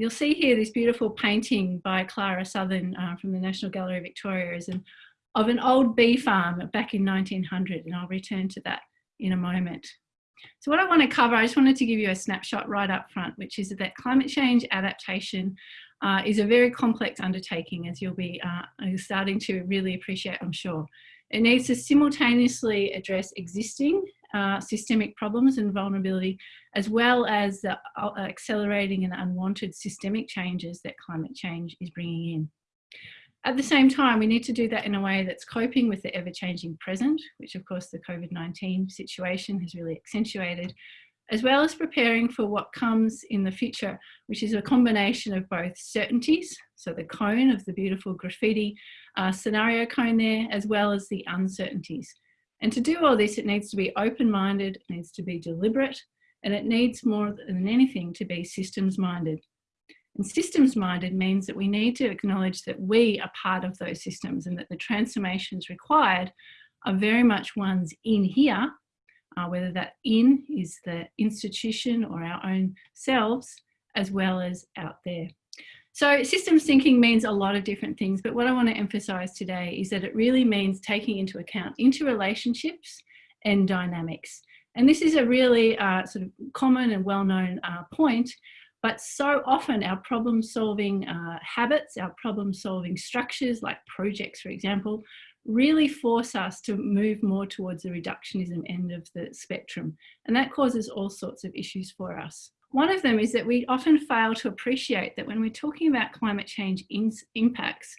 You'll see here this beautiful painting by Clara Southern uh, from the National Gallery of Victoria is an, of an old bee farm back in 1900 and I'll return to that in a moment. So what I want to cover, I just wanted to give you a snapshot right up front, which is that climate change adaptation uh, is a very complex undertaking as you'll be uh, starting to really appreciate, I'm sure. It needs to simultaneously address existing uh, systemic problems and vulnerability, as well as uh, accelerating and unwanted systemic changes that climate change is bringing in. At the same time, we need to do that in a way that's coping with the ever-changing present, which of course the COVID-19 situation has really accentuated, as well as preparing for what comes in the future, which is a combination of both certainties, so the cone of the beautiful graffiti uh, scenario cone there, as well as the uncertainties. And to do all this, it needs to be open-minded, it needs to be deliberate, and it needs more than anything to be systems-minded. And systems-minded means that we need to acknowledge that we are part of those systems and that the transformations required are very much ones in here, uh, whether that in is the institution or our own selves, as well as out there. So systems thinking means a lot of different things, but what I want to emphasize today is that it really means taking into account interrelationships and dynamics. And this is a really uh, sort of common and well-known uh, point, but so often our problem solving uh, habits, our problem solving structures like projects, for example, really force us to move more towards the reductionism end of the spectrum. And that causes all sorts of issues for us. One of them is that we often fail to appreciate that when we're talking about climate change impacts,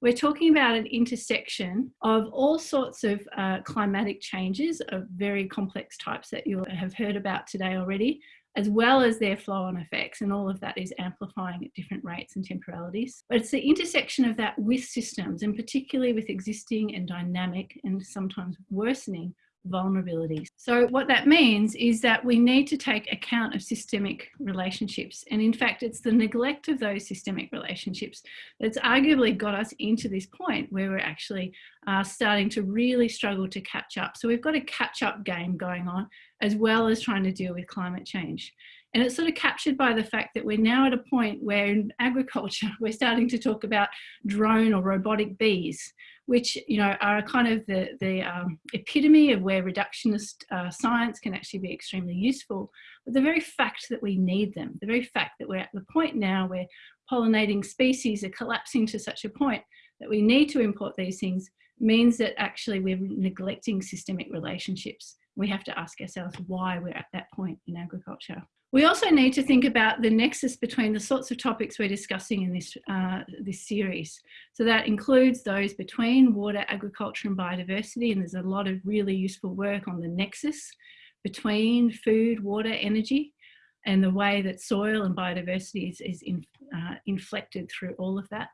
we're talking about an intersection of all sorts of uh, climatic changes of very complex types that you'll have heard about today already, as well as their flow-on effects, and all of that is amplifying at different rates and temporalities. But it's the intersection of that with systems, and particularly with existing and dynamic and sometimes worsening vulnerabilities. So what that means is that we need to take account of systemic relationships. And in fact, it's the neglect of those systemic relationships that's arguably got us into this point where we're actually uh, starting to really struggle to catch up. So we've got a catch up game going on as well as trying to deal with climate change. And it's sort of captured by the fact that we're now at a point where in agriculture, we're starting to talk about drone or robotic bees, which you know are kind of the, the um, epitome of where reductionist uh, science can actually be extremely useful. But the very fact that we need them, the very fact that we're at the point now where pollinating species are collapsing to such a point that we need to import these things means that actually we're neglecting systemic relationships. We have to ask ourselves why we're at that point in agriculture. We also need to think about the nexus between the sorts of topics we're discussing in this, uh, this series. So that includes those between water, agriculture and biodiversity, and there's a lot of really useful work on the nexus between food, water, energy, and the way that soil and biodiversity is, is in, uh, inflected through all of that.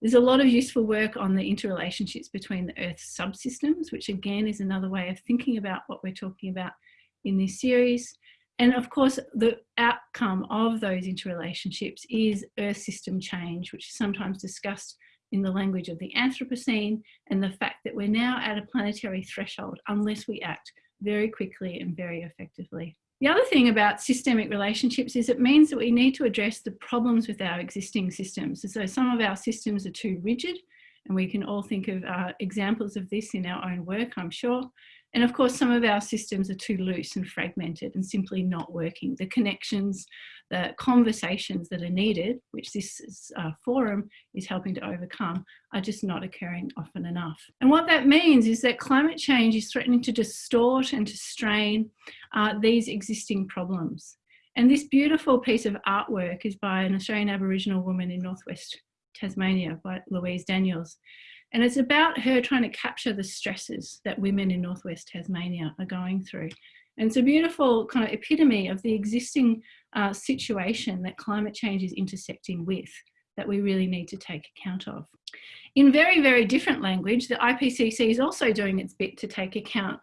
There's a lot of useful work on the interrelationships between the Earth's subsystems, which again is another way of thinking about what we're talking about in this series. And of course, the outcome of those interrelationships is Earth system change, which is sometimes discussed in the language of the Anthropocene and the fact that we're now at a planetary threshold unless we act very quickly and very effectively. The other thing about systemic relationships is it means that we need to address the problems with our existing systems. So some of our systems are too rigid and we can all think of uh, examples of this in our own work, I'm sure. And of course, some of our systems are too loose and fragmented and simply not working. The connections, the conversations that are needed, which this uh, forum is helping to overcome, are just not occurring often enough. And what that means is that climate change is threatening to distort and to strain uh, these existing problems. And this beautiful piece of artwork is by an Australian Aboriginal woman in Northwest Tasmania, by Louise Daniels. And it's about her trying to capture the stresses that women in Northwest Tasmania are going through. And it's a beautiful kind of epitome of the existing uh, situation that climate change is intersecting with that we really need to take account of. In very, very different language, the IPCC is also doing its bit to take account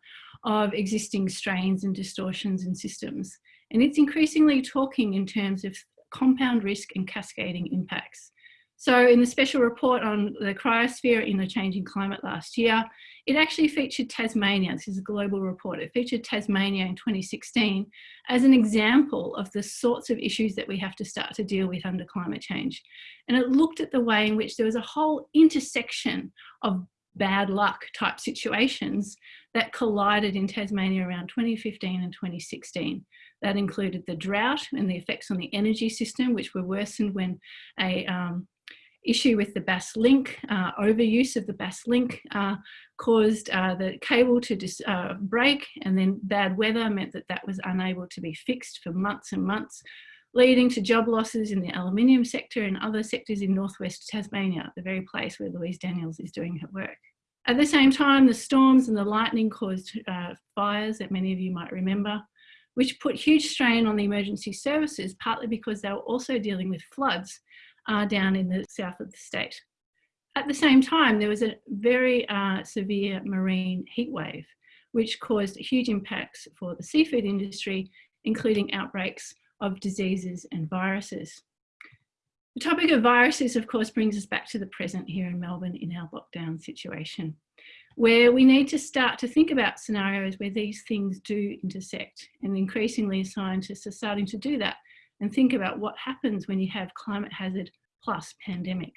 of existing strains and distortions in systems. And it's increasingly talking in terms of compound risk and cascading impacts. So in the special report on the cryosphere in the changing climate last year, it actually featured Tasmania, this is a global report, it featured Tasmania in 2016 as an example of the sorts of issues that we have to start to deal with under climate change. And it looked at the way in which there was a whole intersection of bad luck type situations that collided in Tasmania around 2015 and 2016. That included the drought and the effects on the energy system, which were worsened when a um, issue with the Basslink, uh, overuse of the Basslink uh, caused uh, the cable to uh, break and then bad weather meant that that was unable to be fixed for months and months, leading to job losses in the aluminium sector and other sectors in northwest Tasmania, the very place where Louise Daniels is doing her work. At the same time, the storms and the lightning caused uh, fires that many of you might remember, which put huge strain on the emergency services, partly because they were also dealing with floods uh, down in the south of the state. At the same time, there was a very uh, severe marine heat wave, which caused huge impacts for the seafood industry, including outbreaks of diseases and viruses. The topic of viruses, of course, brings us back to the present here in Melbourne in our lockdown situation, where we need to start to think about scenarios where these things do intersect. And increasingly, scientists are starting to do that and think about what happens when you have climate hazard plus pandemic.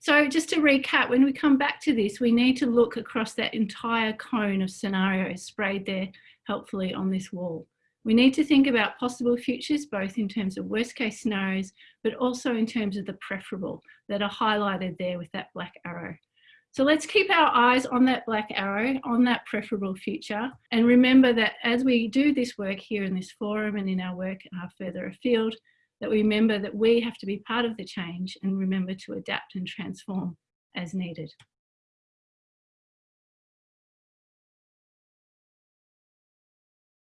So just to recap, when we come back to this, we need to look across that entire cone of scenarios sprayed there helpfully on this wall. We need to think about possible futures, both in terms of worst case scenarios, but also in terms of the preferable that are highlighted there with that black arrow. So let's keep our eyes on that black arrow, on that preferable future. And remember that as we do this work here in this forum and in our work uh, further afield, that we remember that we have to be part of the change and remember to adapt and transform as needed.